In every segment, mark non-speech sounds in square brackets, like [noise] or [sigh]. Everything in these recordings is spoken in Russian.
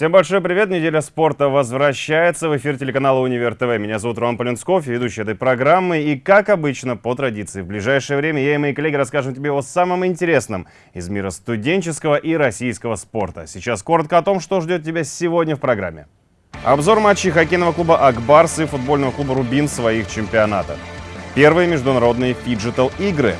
Всем большой привет! Неделя спорта возвращается в эфир телеканала Универ ТВ. Меня зовут Роман Полинсков, ведущий этой программы. И, как обычно, по традиции, в ближайшее время я и мои коллеги расскажем тебе о самом интересном из мира студенческого и российского спорта. Сейчас коротко о том, что ждет тебя сегодня в программе. Обзор матчей хоккейного клуба «Ак Барс» и футбольного клуба «Рубин» в своих чемпионатах. Первые международные фиджитал-игры.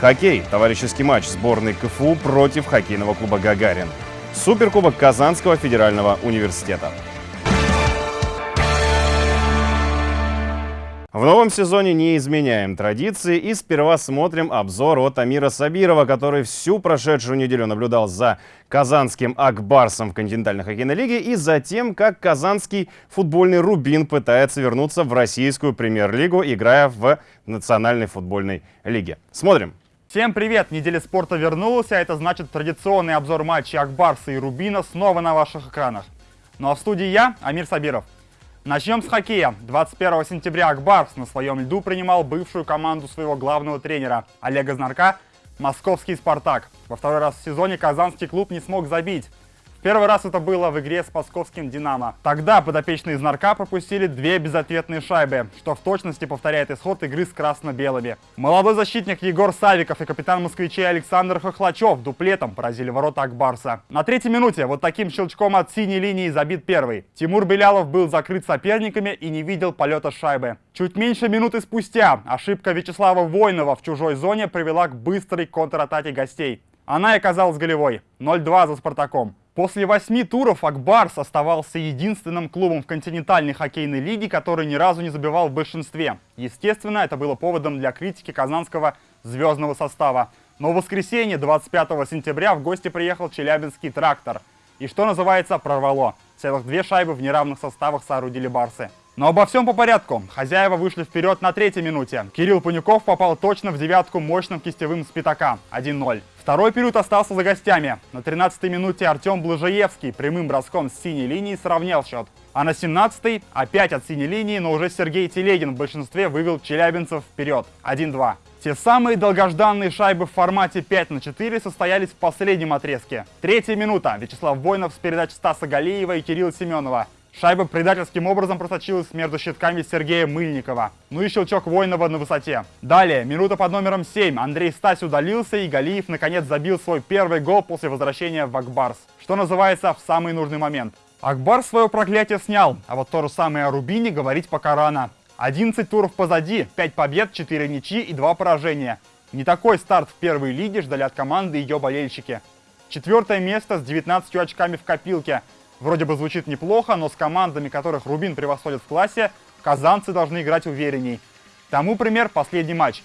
Хоккей. Товарищеский матч сборной КФУ против хоккейного клуба «Гагарин». Суперкубок Казанского федерального университета. В новом сезоне не изменяем традиции и сперва смотрим обзор от Амира Сабирова, который всю прошедшую неделю наблюдал за казанским Акбарсом в континентальной хоккейной лиге и за тем, как казанский футбольный Рубин пытается вернуться в российскую премьер-лигу, играя в национальной футбольной лиге. Смотрим. Всем привет! Неделя спорта вернулась, а это значит традиционный обзор матчей Акбарса и Рубина снова на ваших экранах. Ну а в студии я, Амир Сабиров. Начнем с хоккея. 21 сентября Акбарс на своем льду принимал бывшую команду своего главного тренера Олега Знарка, московский «Спартак». Во второй раз в сезоне казанский клуб не смог забить. Первый раз это было в игре с московским «Динамо». Тогда подопечные из «Нарка» пропустили две безответные шайбы, что в точности повторяет исход игры с красно-белыми. Молодой защитник Егор Савиков и капитан москвичей Александр Хохлачев дуплетом поразили ворота Акбарса. На третьей минуте вот таким щелчком от синей линии забит первый. Тимур Белялов был закрыт соперниками и не видел полета шайбы. Чуть меньше минуты спустя ошибка Вячеслава Войнова в чужой зоне привела к быстрой контратаке гостей. Она и оказалась голевой. 0-2 за «Спартаком». После восьми туров Акбарс оставался единственным клубом в континентальной хоккейной лиге, который ни разу не забивал в большинстве. Естественно, это было поводом для критики казанского звездного состава. Но в воскресенье, 25 сентября, в гости приехал Челябинский трактор. И что называется, прорвало. Целых две шайбы в неравных составах соорудили барсы. Но обо всем по порядку. Хозяева вышли вперед на третьей минуте. Кирилл Панюков попал точно в девятку мощным кистевым с пятака. 1-0. Второй период остался за гостями. На 13-й минуте Артем Блажаевский прямым броском с синей линии сравнял счет. А на 17-й опять от синей линии, но уже Сергей Телегин в большинстве вывел челябинцев вперед. 1-2. Те самые долгожданные шайбы в формате 5 на 4 состоялись в последнем отрезке. Третья минута. Вячеслав Войнов с передач Стаса Галиева и Кирилла Семенова. Шайба предательским образом просочилась между щитками Сергея Мыльникова. Ну и щелчок Воинова на высоте. Далее, минута под номером 7. Андрей Стась удалился и Галиев наконец забил свой первый гол после возвращения в Акбарс. Что называется, в самый нужный момент. Акбар свое проклятие снял, а вот то же самое о Рубине говорить пока рано. 11 туров позади, 5 побед, 4 ничьи и 2 поражения. Не такой старт в первой лиге ждали от команды ее болельщики. Четвертое место с 19 очками в копилке – Вроде бы звучит неплохо, но с командами, которых Рубин превосходит в классе, казанцы должны играть уверенней. Тому пример последний матч.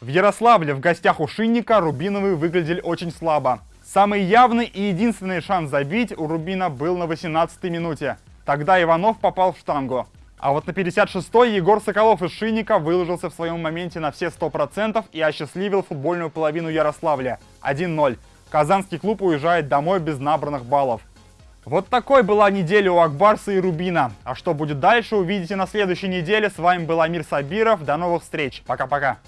В Ярославле в гостях у Шинника Рубиновые выглядели очень слабо. Самый явный и единственный шанс забить у Рубина был на 18-й минуте. Тогда Иванов попал в штангу. А вот на 56-й Егор Соколов из Шинника выложился в своем моменте на все 100% и осчастливил футбольную половину Ярославля. 1-0. Казанский клуб уезжает домой без набранных баллов. Вот такой была неделя у Акбарса и Рубина. А что будет дальше, увидите на следующей неделе. С вами был Амир Сабиров. До новых встреч. Пока-пока.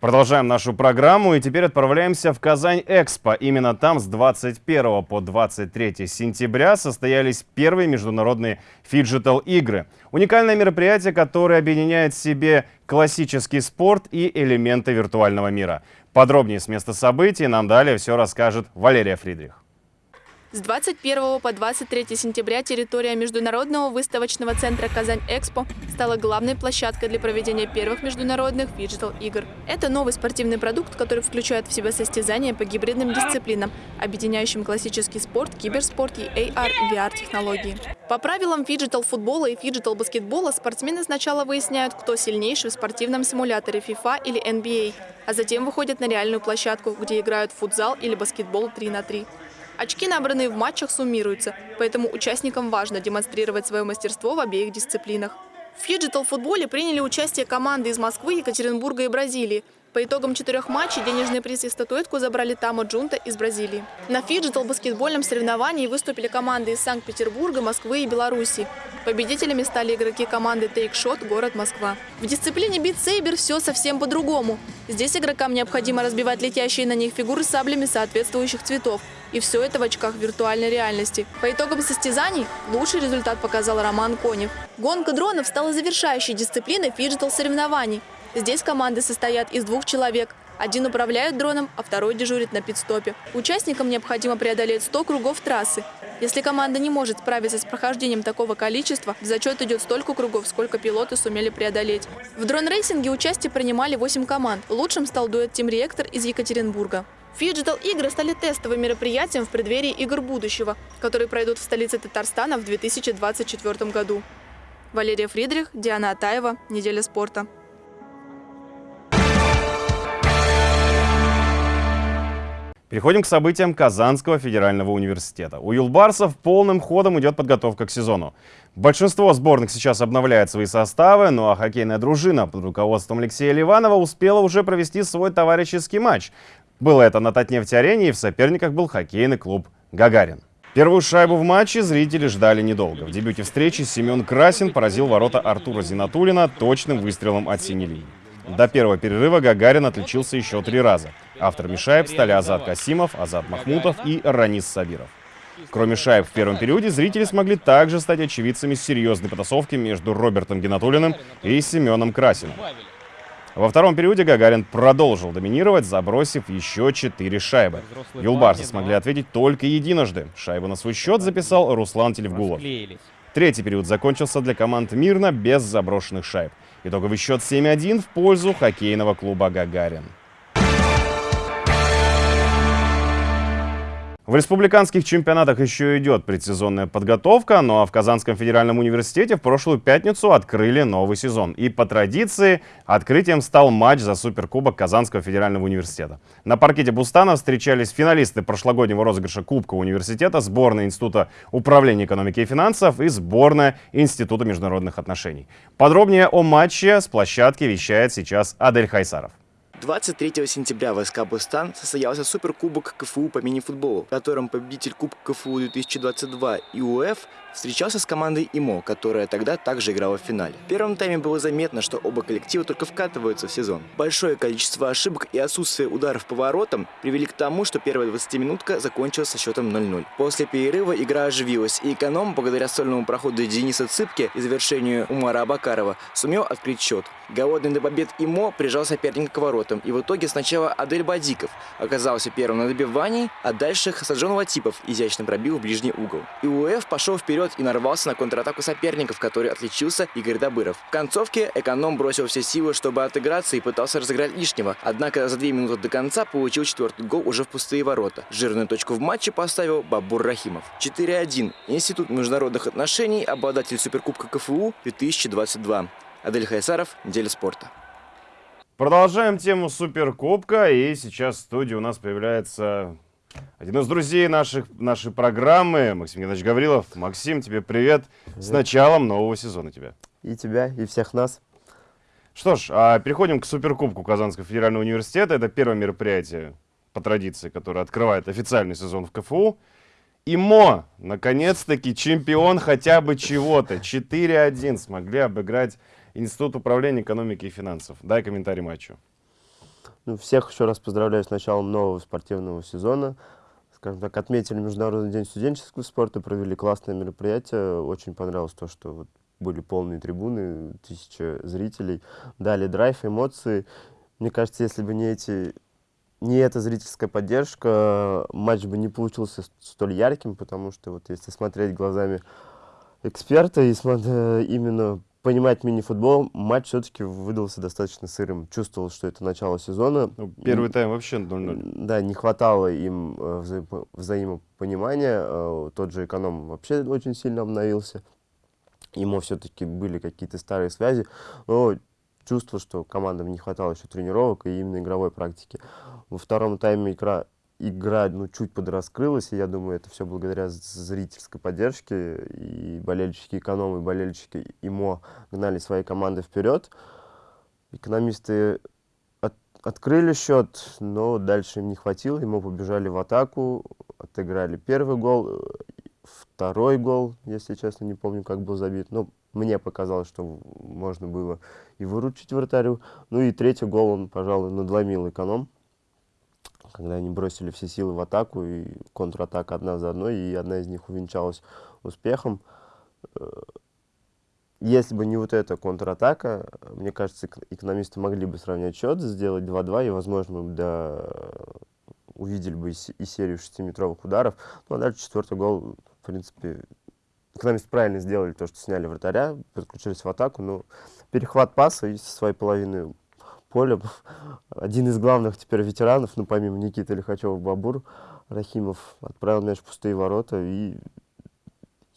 Продолжаем нашу программу и теперь отправляемся в Казань-Экспо. Именно там с 21 по 23 сентября состоялись первые международные фиджитал-игры. Уникальное мероприятие, которое объединяет в себе классический спорт и элементы виртуального мира. Подробнее с места событий нам далее все расскажет Валерия Фридрих. С 21 по 23 сентября территория Международного выставочного центра «Казань-Экспо» стала главной площадкой для проведения первых международных фиджитал-игр. Это новый спортивный продукт, который включает в себя состязания по гибридным дисциплинам, объединяющим классический спорт, киберспорт и AR и VR-технологии. По правилам фиджитал-футбола и фиджитал-баскетбола спортсмены сначала выясняют, кто сильнейший в спортивном симуляторе FIFA или NBA, а затем выходят на реальную площадку, где играют футзал или баскетбол 3 на 3. Очки, набранные в матчах, суммируются, поэтому участникам важно демонстрировать свое мастерство в обеих дисциплинах. В фиджитал-футболе приняли участие команды из Москвы, Екатеринбурга и Бразилии. По итогам четырех матчей денежный приз и статуэтку забрали Tamo Junto из Бразилии. На фиджитал баскетбольном соревновании выступили команды из Санкт-Петербурга, Москвы и Беларуси. Победителями стали игроки команды Shot город Москва. В дисциплине Saber все совсем по-другому. Здесь игрокам необходимо разбивать летящие на них фигуры саблями соответствующих цветов. И все это в очках виртуальной реальности. По итогам состязаний лучший результат показал Роман Конев. Гонка дронов стала завершающей дисциплиной фиджитал соревнований. Здесь команды состоят из двух человек. Один управляет дроном, а второй дежурит на питстопе. Участникам необходимо преодолеть 100 кругов трассы. Если команда не может справиться с прохождением такого количества, в зачет идет столько кругов, сколько пилоты сумели преодолеть. В дрон-рейсинге участие принимали 8 команд. Лучшим стал дуэт Team Reactor из Екатеринбурга. Фиджитал игры стали тестовым мероприятием в преддверии игр будущего, которые пройдут в столице Татарстана в 2024 году. Валерия Фридрих, Диана Атаева. Неделя спорта. Переходим к событиям Казанского федерального университета. У юлбарсов полным ходом идет подготовка к сезону. Большинство сборных сейчас обновляет свои составы, ну а хоккейная дружина под руководством Алексея Ливанова успела уже провести свой товарищеский матч. Было это на Татнефть-арене и в соперниках был хоккейный клуб «Гагарин». Первую шайбу в матче зрители ждали недолго. В дебюте встречи Семен Красин поразил ворота Артура Зинатулина точным выстрелом от синей линии. До первого перерыва Гагарин отличился еще три раза. Авторами шайб стали Азат Касимов, Азат Махмутов и Ранис Сабиров. Кроме шайб в первом периоде, зрители смогли также стать очевидцами серьезной потасовки между Робертом Геннатулиным и Семеном Красиным. Во втором периоде Гагарин продолжил доминировать, забросив еще четыре шайбы. Юлбарсы смогли ответить только единожды. Шайбу на свой счет записал Руслан Телевгулов. Третий период закончился для команд мирно, без заброшенных шайб. Итоговый счет 7-1 в пользу хоккейного клуба «Гагарин». В республиканских чемпионатах еще идет предсезонная подготовка, ну а в Казанском федеральном университете в прошлую пятницу открыли новый сезон. И по традиции открытием стал матч за Суперкубок Казанского федерального университета. На паркете Бустана встречались финалисты прошлогоднего розыгрыша Кубка университета, сборная Института управления экономики и финансов и сборная Института международных отношений. Подробнее о матче с площадки вещает сейчас Адель Хайсаров. 23 сентября в СК «Бустан» состоялся Суперкубок КФУ по мини-футболу, в котором победитель Кубка КФУ 2022 ИУФ встречался с командой ИМО, которая тогда также играла в финале. В первом тайме было заметно, что оба коллектива только вкатываются в сезон. Большое количество ошибок и отсутствие ударов по воротам привели к тому, что первая 20-минутка закончилась со счетом 0-0. После перерыва игра оживилась, и эконом, благодаря сольному проходу Дениса Цыпки и завершению Умара Абакарова, сумел открыть счет. Голодный до побед ИМО прижал соперника к воротам, и в итоге сначала Адель Бадиков оказался первым на добивании, а дальше Хасаджон Латипов изящно пробил в ближний угол. И УФ пошел вперед и нарвался на контратаку соперников, который отличился Игорь Добыров. В концовке эконом бросил все силы, чтобы отыграться и пытался разыграть лишнего, однако за две минуты до конца получил четвертый гол уже в пустые ворота. Жирную точку в матче поставил Бабур Рахимов. 4-1. Институт международных отношений, обладатель Суперкубка КФУ 2022. Адель Хайсаров, неделя спорта. Продолжаем тему Суперкубка, и сейчас в студии у нас появляется один из друзей наших, нашей программы, Максим Геннадьевич Гаврилов. Максим, тебе привет. привет. С началом нового сезона тебя. И тебя, и всех нас. Что ж, а переходим к Суперкубку Казанского федерального университета. Это первое мероприятие по традиции, которое открывает официальный сезон в КФУ. ИМО, наконец-таки чемпион хотя бы чего-то. 4-1 смогли обыграть Институт управления экономики и финансов. Дай комментарий матчу. Ну, всех еще раз поздравляю с началом нового спортивного сезона. Скажем так, отметили Международный день студенческого спорта, провели классное мероприятие. Очень понравилось то, что вот были полные трибуны, тысяча зрителей, дали драйв, эмоции. Мне кажется, если бы не эти не эта зрительская поддержка, матч бы не получился столь ярким, потому что вот если смотреть глазами эксперта и смотреть именно понимать мини-футбол, матч все-таки выдался достаточно сырым. Чувствовал, что это начало сезона. Ну, первый тайм вообще 0-0. Да, не хватало им э, вза взаимопонимания. Э, тот же эконом вообще очень сильно обновился. Ему все-таки были какие-то старые связи. Но чувство, что командам не хватало еще тренировок и именно игровой практики. Во втором тайме игра игра ну, чуть подраскрылась, и я думаю, это все благодаря зрительской поддержке, и болельщики экономы, и болельщики ИМО гнали свои команды вперед. Экономисты от, открыли счет, но дальше им не хватило, мы побежали в атаку, отыграли первый гол, второй гол, если честно, не помню, как был забит, но мне показалось, что можно было и выручить вратарю. Ну и третий гол он, пожалуй, надломил эконом, когда они бросили все силы в атаку, и контратака одна за одной, и одна из них увенчалась успехом. Э, если бы не вот эта контратака, мне кажется, экономисты могли бы сравнять счет, сделать 2-2, и, возможно, да, увидели бы и серию шестиметровых ударов. Ну, а дальше четвертый гол, в принципе, экономисты правильно сделали то, что сняли вратаря, подключились в атаку, но перехват паса и со своей половины поля. Один из главных теперь ветеранов, ну, помимо Никиты Лихачева, Бабур Рахимов, отправил мяч в пустые ворота и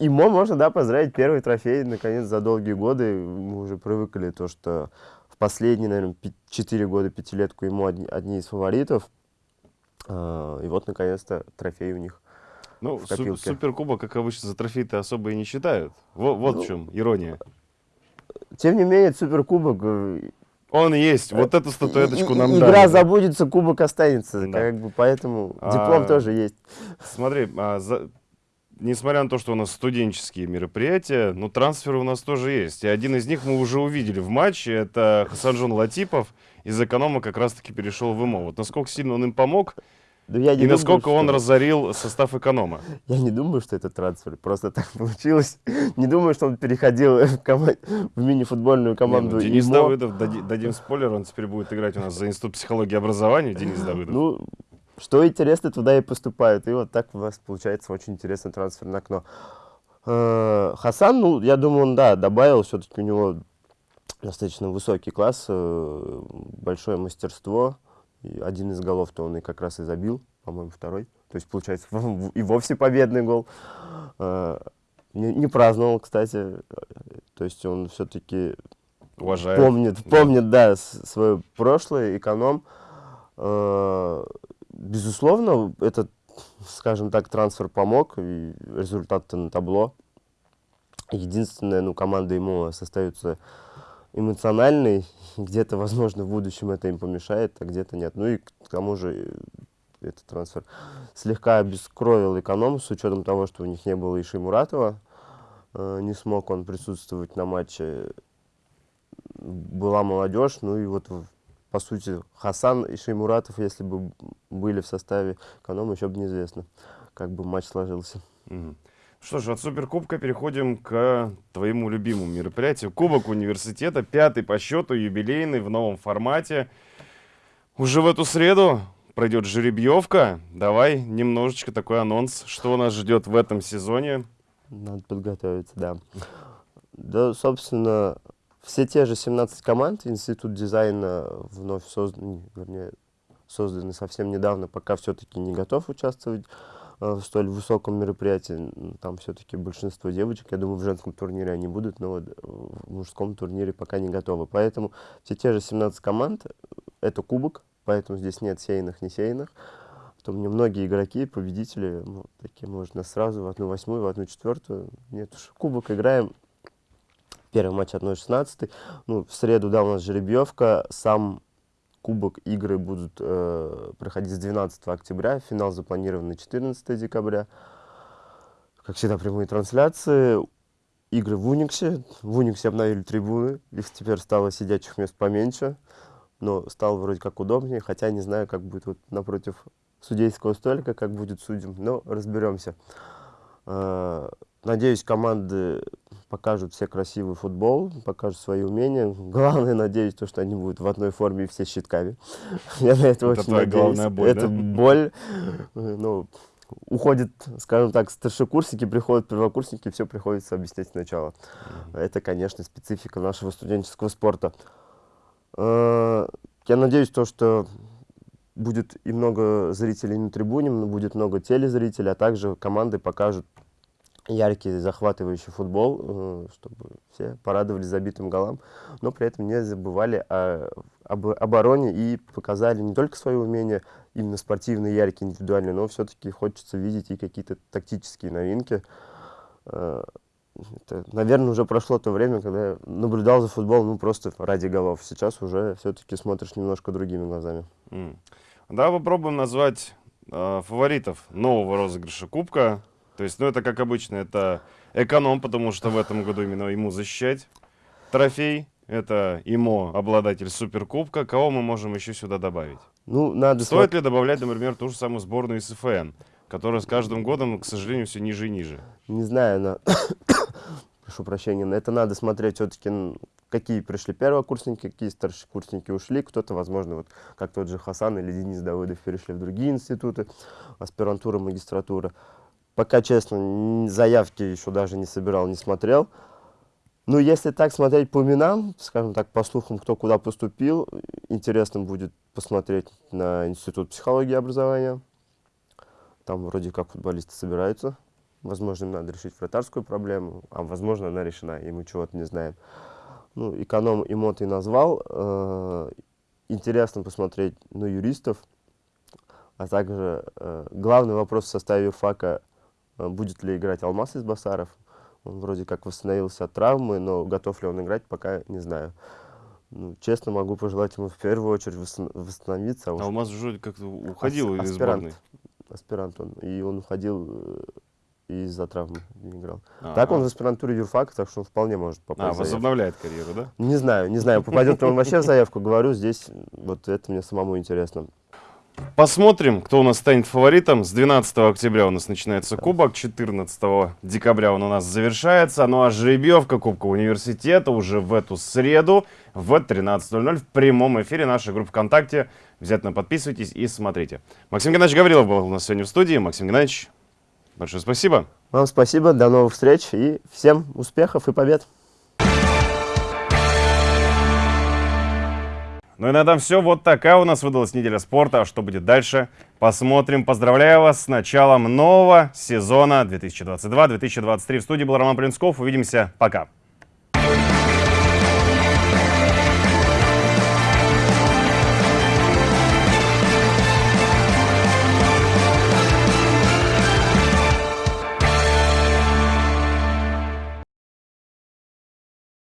Ему можно, да, поздравить первый трофей, наконец, за долгие годы. Мы уже привыкли то, что в последние, наверное, 4 года, пятилетку ему одни, одни из фаворитов. А, и вот, наконец-то, трофей у них Ну, су суперкубок, как обычно, за трофей-то особо и не считают. Вот, вот ну, в чем ирония. Тем не менее, суперкубок... Он есть, вот эту статуэточку нам Игра дали. забудется, кубок останется, да. как бы, поэтому диплом а, тоже есть. Смотри, а, за, несмотря на то, что у нас студенческие мероприятия, но трансферы у нас тоже есть. И один из них мы уже увидели в матче. Это Хасанжон Латипов. Из эконома как раз-таки перешел в ИМО. Вот насколько сильно он им помог, да я не и думаю, насколько что... он разорил состав эконома? [laughs] Я не думаю, что это трансфер. Просто так [laughs] получилось. Не думаю, что он переходил [laughs] в, команд... в мини-футбольную команду. Не, ну, Денис ИМО. Давыдов, дадим спойлер, он теперь будет играть у нас за Институт психологии и образования. Денис Давыдов. Ну, что интересно, туда и поступают. И вот так у вас получается очень интересное трансферное окно. Э, Хасан, ну, я думаю, он, да, добавил, все-таки у него достаточно высокий класс, э, большое мастерство. И один из голов-то он и как раз и забил, по-моему, второй. То есть, получается, и вовсе победный гол. Э, не, не праздновал, кстати. То есть он все-таки помнит, помнит, да, да свое прошлое, эконом безусловно, этот, скажем так, трансфер помог, и результат-то на табло. Единственное, ну, команда ему остается эмоциональной, где-то, возможно, в будущем это им помешает, а где-то нет. Ну и к тому же этот трансфер слегка обескровил эконом, с учетом того, что у них не было Иши Муратова. Э, не смог он присутствовать на матче. Была молодежь, ну и вот по сути, Хасан и Шеймуратов, если бы были в составе эконома, еще бы неизвестно, как бы матч сложился. Угу. Что ж, от Суперкубка переходим к твоему любимому мероприятию. Кубок университета, пятый по счету, юбилейный, в новом формате. Уже в эту среду пройдет жеребьевка. Давай немножечко такой анонс, что нас ждет в этом сезоне. Надо подготовиться, да. Да, собственно, все те же 17 команд, Институт дизайна вновь создан, вернее, созданы совсем недавно, пока все-таки не готов участвовать в столь высоком мероприятии. Там все-таки большинство девочек, я думаю, в женском турнире они будут, но вот в мужском турнире пока не готовы. Поэтому все те же 17 команд, это кубок, поэтому здесь нет сеянных, не сеянных. То мне многие игроки, победители, ну, такие, можно сразу в одну восьмую, в одну четвертую. Нет уж, кубок играем, Первый матч 1-16. Ну, в среду, да, у нас жеребьевка. Сам кубок игры будут э, проходить с 12 октября. Финал запланирован на 14 декабря. Как всегда, прямые трансляции. Игры в Униксе. В Униксе обновили трибуны. Их теперь стало сидячих мест поменьше. Но стало вроде как удобнее. Хотя не знаю, как будет вот напротив судейского столика, как будет судим. Но разберемся. Надеюсь, команды покажут все красивый футбол, покажут свои умения. Главное, надеюсь, то, что они будут в одной форме и все щитками. Я на это, это очень надеюсь. главная боль, Это да? боль. Ну, уходит, скажем так, старшекурсники, приходят первокурсники, все приходится объяснять сначала. Mm -hmm. Это, конечно, специфика нашего студенческого спорта. Э, я надеюсь, то, что будет и много зрителей на трибуне, будет много телезрителей, а также команды покажут яркий, захватывающий футбол, э, чтобы все порадовались забитым голам, но при этом не забывали о, об обороне и показали не только свои умения, именно спортивные, яркие, индивидуальные, но все-таки хочется видеть и какие-то тактические новинки. Э, это, наверное, уже прошло то время, когда я наблюдал за футболом, ну, просто ради голов. Сейчас уже все-таки смотришь немножко другими глазами. М. Давай попробуем назвать э, фаворитов нового розыгрыша Кубка. То есть, ну, это, как обычно, это эконом, потому что в этом году именно ему защищать трофей. Это ИМО, обладатель Суперкубка. Кого мы можем еще сюда добавить? Ну, надо Стоит ли добавлять, например, ту же самую сборную СФН, которая с каждым годом, к сожалению, все ниже и ниже? Не знаю, на... [coughs] прошу прощения, на это надо смотреть все-таки, какие пришли первокурсники, какие старшекурсники ушли. Кто-то, возможно, вот как тот же Хасан или Денис Давыдов перешли в другие институты, аспирантура, магистратура. Пока, честно, заявки еще даже не собирал, не смотрел. Ну, если так смотреть по именам, скажем так, по слухам, кто куда поступил, интересно будет посмотреть на Институт психологии и образования. Там вроде как футболисты собираются. Возможно, им надо решить вратарскую проблему, а возможно, она решена, и мы чего-то не знаем. Ну, эконом и моты назвал. Э, Интересно посмотреть на юристов, а также э, главный вопрос в составе юрфака, э, будет ли играть Алмаз из Басаров. Он вроде как восстановился от травмы, но готов ли он играть, пока не знаю. Ну, честно, могу пожелать ему в первую очередь восстановиться. а уж Алмаз уже как-то уходил Ас- из аспирант. сборной. аспирант он, и он уходил э, из-за травмы, не играл. Так А, он в аспирантуре юрфака, так что он вполне может а, попасть заявку. возобновляет карьеру, да? Не знаю, не знаю, попадет ли он вообще в заявку, говорю, здесь вот это мне самому интересно. Посмотрим, кто у нас станет фаворитом. С 12 октября у нас начинается кубок, 14 декабря он у нас завершается. Ну а жеребьевка Кубка университета уже в эту среду в 13.00 в прямом эфире нашей группы ВКонтакте. Обязательно подписывайтесь и смотрите. Максим Геннадьевич Гаврилов был у нас сегодня в студии. Максим Геннадьевич, большое спасибо. Вам спасибо, до новых встреч и всем успехов и побед! Ну и на этом все. Вот такая у нас выдалась неделя спорта. А что будет дальше? Посмотрим. Поздравляю вас с началом нового сезона 2022-2023. В студии был Роман Плинсков. Увидимся. Пока.